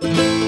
you